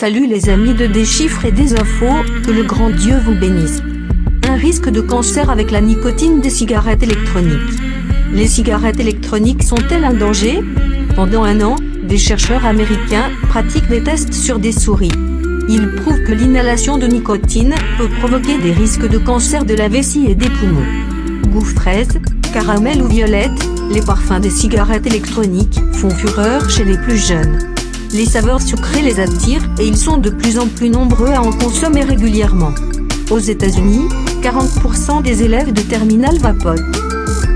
Salut les amis de Des chiffres et des infos, que le grand Dieu vous bénisse. Un risque de cancer avec la nicotine des cigarettes électroniques. Les cigarettes électroniques sont-elles un danger? Pendant un an, des chercheurs américains pratiquent des tests sur des souris. Ils prouvent que l'inhalation de nicotine peut provoquer des risques de cancer de la vessie et des poumons. Goût fraise, caramel ou violette, les parfums des cigarettes électroniques font fureur chez les plus jeunes. Les saveurs sucrées les attirent et ils sont de plus en plus nombreux à en consommer régulièrement. Aux États-Unis, 40% des élèves de terminale vapotent.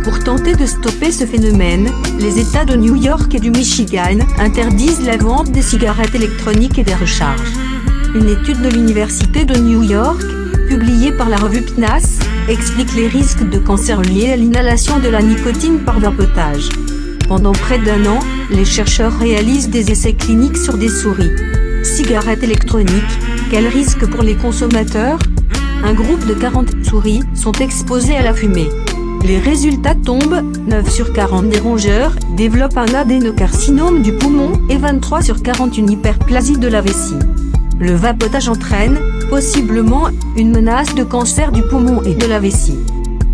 Pour tenter de stopper ce phénomène, les États de New York et du Michigan interdisent la vente des cigarettes électroniques et des recharges. Une étude de l'Université de New York, publiée par la revue PNAS, explique les risques de cancer liés à l'inhalation de la nicotine par vapotage. Pendant près d'un an, les chercheurs réalisent des essais cliniques sur des souris. Cigarettes électroniques, quel risque pour les consommateurs? Un groupe de 40 souris sont exposés à la fumée. Les résultats tombent, 9 sur 40 des rongeurs développent un adénocarcinome du poumon et 23 sur 40 une hyperplasie de la vessie. Le vapotage entraîne, possiblement, une menace de cancer du poumon et de la vessie.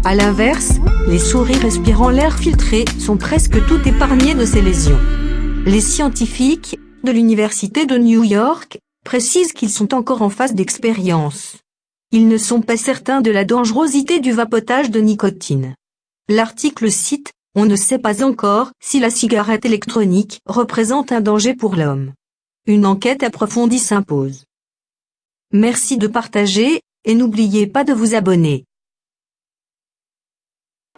A l'inverse, les souris respirant l'air filtré sont presque toutes épargnées de ces lésions. Les scientifiques, de l'Université de New York, précisent qu'ils sont encore en phase d'expérience. Ils ne sont pas certains de la dangerosité du vapotage de nicotine. L'article cite, On ne sait pas encore si la cigarette électronique représente un danger pour l'homme. Une enquête approfondie s'impose. Merci de partager, et n'oubliez pas de vous abonner.